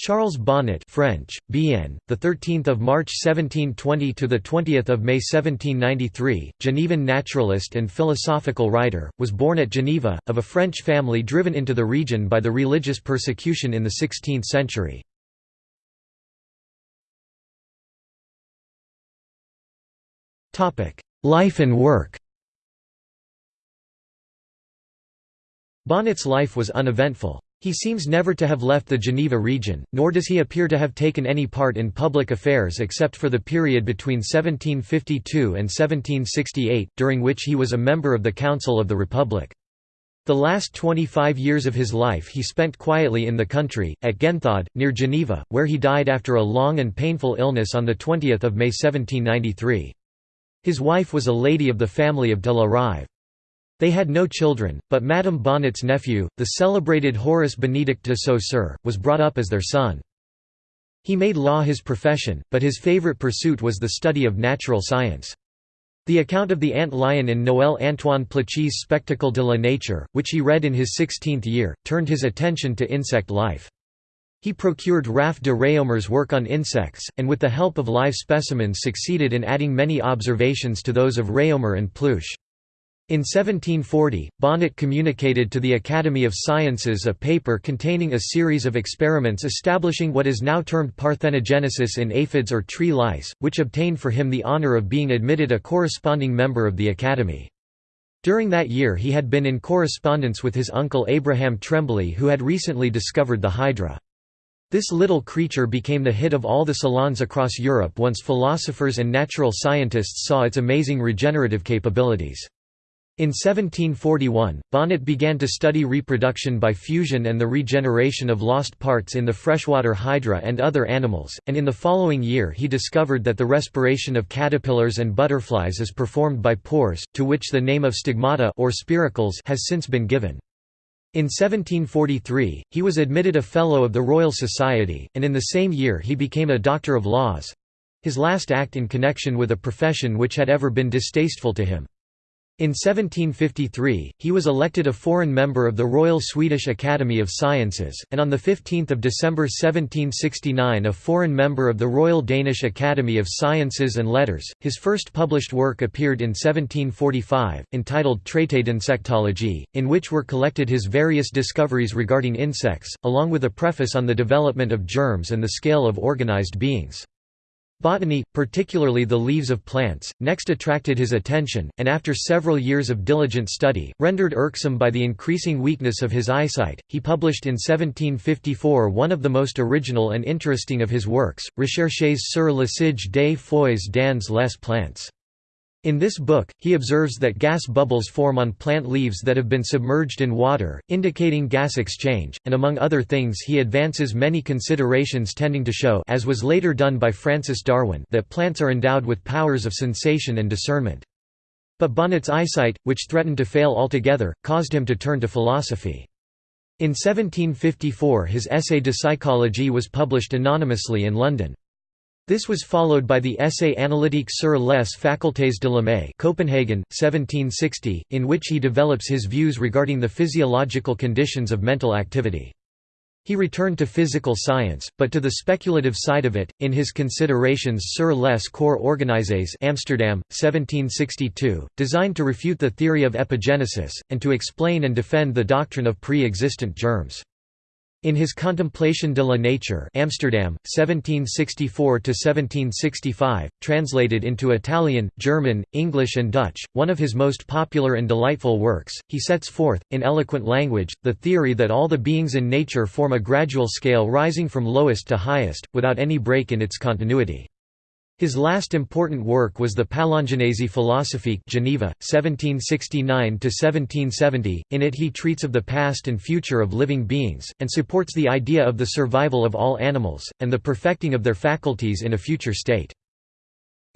Charles Bonnet French, Bien, the 13th of March 1720 to the 20th of May 1793, Genevan naturalist and philosophical writer, was born at Geneva, of a French family driven into the region by the religious persecution in the 16th century. Topic: Life and work Bonnet's life was uneventful. He seems never to have left the Geneva region, nor does he appear to have taken any part in public affairs except for the period between 1752 and 1768, during which he was a member of the Council of the Republic. The last 25 years of his life he spent quietly in the country, at Genthod, near Geneva, where he died after a long and painful illness on 20 May 1793. His wife was a lady of the family of de la Rive. They had no children, but Madame Bonnet's nephew, the celebrated Horace Benedict de Saussure, was brought up as their son. He made law his profession, but his favorite pursuit was the study of natural science. The account of the ant lion in Noël Antoine Pluche's Spectacle de la Nature, which he read in his sixteenth year, turned his attention to insect life. He procured Raff de Réaumur's work on insects, and with the help of live specimens succeeded in adding many observations to those of Réaumur and Pluche. In 1740, Bonnet communicated to the Academy of Sciences a paper containing a series of experiments establishing what is now termed parthenogenesis in aphids or tree lice, which obtained for him the honor of being admitted a corresponding member of the Academy. During that year he had been in correspondence with his uncle Abraham Trembley who had recently discovered the hydra. This little creature became the hit of all the salons across Europe once philosophers and natural scientists saw its amazing regenerative capabilities. In 1741, Bonnet began to study reproduction by fusion and the regeneration of lost parts in the freshwater hydra and other animals, and in the following year he discovered that the respiration of caterpillars and butterflies is performed by pores, to which the name of stigmata or spiracles has since been given. In 1743, he was admitted a Fellow of the Royal Society, and in the same year he became a Doctor of Laws—his last act in connection with a profession which had ever been distasteful to him. In 1753, he was elected a foreign member of the Royal Swedish Academy of Sciences, and on 15 December 1769 a foreign member of the Royal Danish Academy of Sciences and Letters. His first published work appeared in 1745, entitled Traité d'insectologie, in which were collected his various discoveries regarding insects, along with a preface on the development of germs and the scale of organized beings. Botany, particularly the leaves of plants, next attracted his attention, and after several years of diligent study, rendered irksome by the increasing weakness of his eyesight, he published in 1754 one of the most original and interesting of his works, Recherches sur l'usage des feuilles dans les plantes. In this book, he observes that gas bubbles form on plant leaves that have been submerged in water, indicating gas exchange, and among other things he advances many considerations tending to show as was later done by Francis Darwin that plants are endowed with powers of sensation and discernment. But Bonnet's eyesight, which threatened to fail altogether, caused him to turn to philosophy. In 1754 his Essai de psychologie was published anonymously in London. This was followed by the Essai analytique sur les facultés de l'homme Copenhagen, 1760, in which he develops his views regarding the physiological conditions of mental activity. He returned to physical science, but to the speculative side of it, in his Considerations sur les corps organisés Amsterdam, 1762, designed to refute the theory of epigenesis, and to explain and defend the doctrine of pre-existent germs. In his Contemplation de la Nature Amsterdam, 1764–1765, translated into Italian, German, English and Dutch, one of his most popular and delightful works, he sets forth, in eloquent language, the theory that all the beings in nature form a gradual scale rising from lowest to highest, without any break in its continuity. His last important work was the Palingénésie philosophique Geneva, 1769–1770, in it he treats of the past and future of living beings, and supports the idea of the survival of all animals, and the perfecting of their faculties in a future state.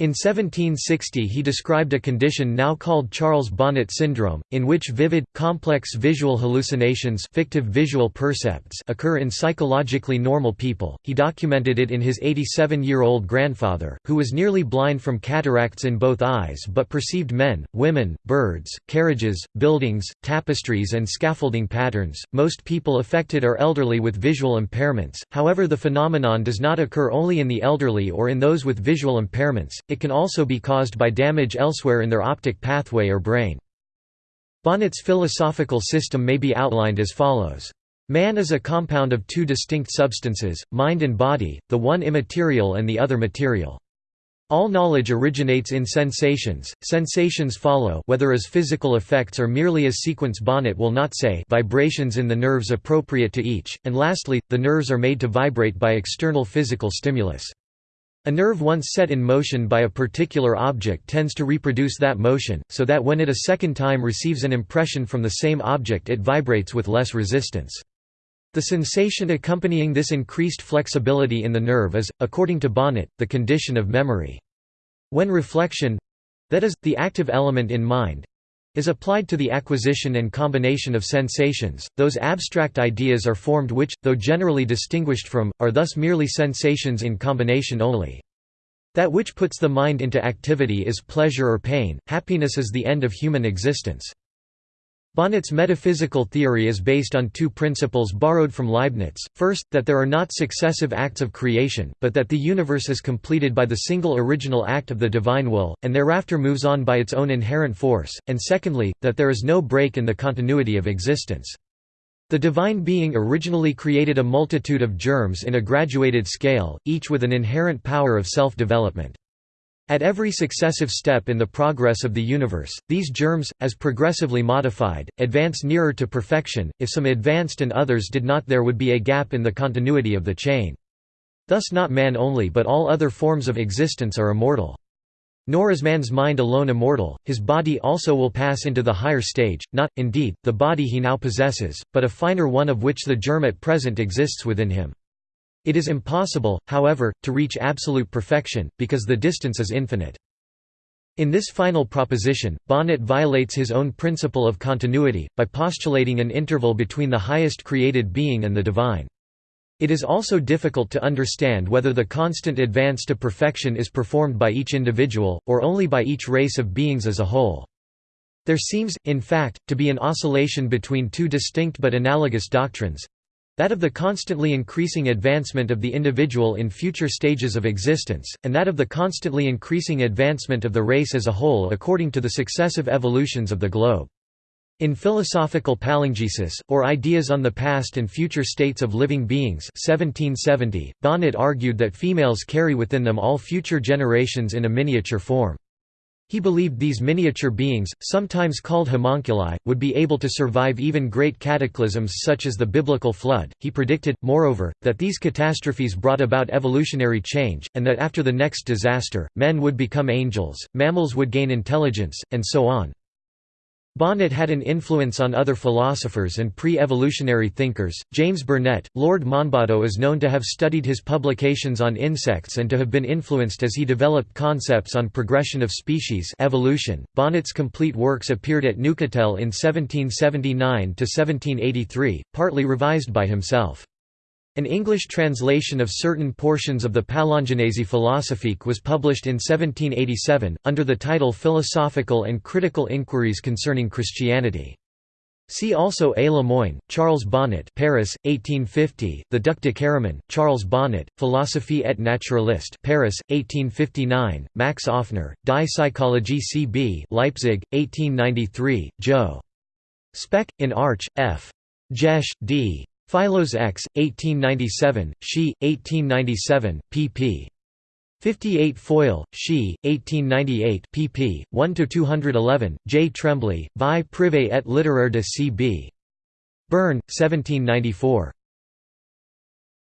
In 1760 he described a condition now called Charles Bonnet syndrome, in which vivid, complex visual hallucinations fictive visual percepts occur in psychologically normal people. He documented it in his 87-year-old grandfather, who was nearly blind from cataracts in both eyes but perceived men, women, birds, carriages, buildings, tapestries and scaffolding patterns. Most people affected are elderly with visual impairments, however the phenomenon does not occur only in the elderly or in those with visual impairments, it can also be caused by damage elsewhere in their optic pathway or brain. Bonnet's philosophical system may be outlined as follows. Man is a compound of two distinct substances, mind and body, the one immaterial and the other material. All knowledge originates in sensations, sensations follow whether as physical effects or merely as sequence Bonnet will not say vibrations in the nerves appropriate to each, and lastly, the nerves are made to vibrate by external physical stimulus. A nerve once set in motion by a particular object tends to reproduce that motion, so that when it a second time receives an impression from the same object it vibrates with less resistance. The sensation accompanying this increased flexibility in the nerve is, according to Bonnet, the condition of memory. When reflection—that is, the active element in mind, is applied to the acquisition and combination of sensations, those abstract ideas are formed which, though generally distinguished from, are thus merely sensations in combination only. That which puts the mind into activity is pleasure or pain, happiness is the end of human existence. Bonnet's metaphysical theory is based on two principles borrowed from Leibniz, first, that there are not successive acts of creation, but that the universe is completed by the single original act of the divine will, and thereafter moves on by its own inherent force, and secondly, that there is no break in the continuity of existence. The divine being originally created a multitude of germs in a graduated scale, each with an inherent power of self-development. At every successive step in the progress of the universe, these germs, as progressively modified, advance nearer to perfection, if some advanced and others did not there would be a gap in the continuity of the chain. Thus not man only but all other forms of existence are immortal. Nor is man's mind alone immortal, his body also will pass into the higher stage, not, indeed, the body he now possesses, but a finer one of which the germ at present exists within him. It is impossible, however, to reach absolute perfection, because the distance is infinite. In this final proposition, Bonnet violates his own principle of continuity, by postulating an interval between the highest created being and the divine. It is also difficult to understand whether the constant advance to perfection is performed by each individual, or only by each race of beings as a whole. There seems, in fact, to be an oscillation between two distinct but analogous doctrines, that of the constantly increasing advancement of the individual in future stages of existence, and that of the constantly increasing advancement of the race as a whole according to the successive evolutions of the globe. In Philosophical Palingenesis, or Ideas on the Past and Future States of Living Beings 1770, Bonnet argued that females carry within them all future generations in a miniature form. He believed these miniature beings, sometimes called homunculi, would be able to survive even great cataclysms such as the biblical flood. He predicted, moreover, that these catastrophes brought about evolutionary change, and that after the next disaster, men would become angels, mammals would gain intelligence, and so on. Bonnet had an influence on other philosophers and pre-evolutionary thinkers. James Burnett, Lord Monboddo is known to have studied his publications on insects and to have been influenced as he developed concepts on progression of species evolution. Bonnet's complete works appeared at Neuchatel in 1779 to 1783, partly revised by himself. An English translation of certain portions of the Palingénésie Philosophique was published in 1787, under the title Philosophical and Critical Inquiries Concerning Christianity. See also A. Lemoine, Charles Bonnet Paris, 1850, The Duc de Caraman, Charles Bonnet, Philosophie et Naturaliste Paris, 1859, Max Offner, Die Psychologie C.B. Leipzig, 1893, Jo. Speck, in Arch, F. Jesch, D. Philos X, 1897, She, 1897, pp. 58 Foyle, She, 1898 pp. 1–211, J. Trembley, Vie privée et littéraire de C.B. Bern, 1794.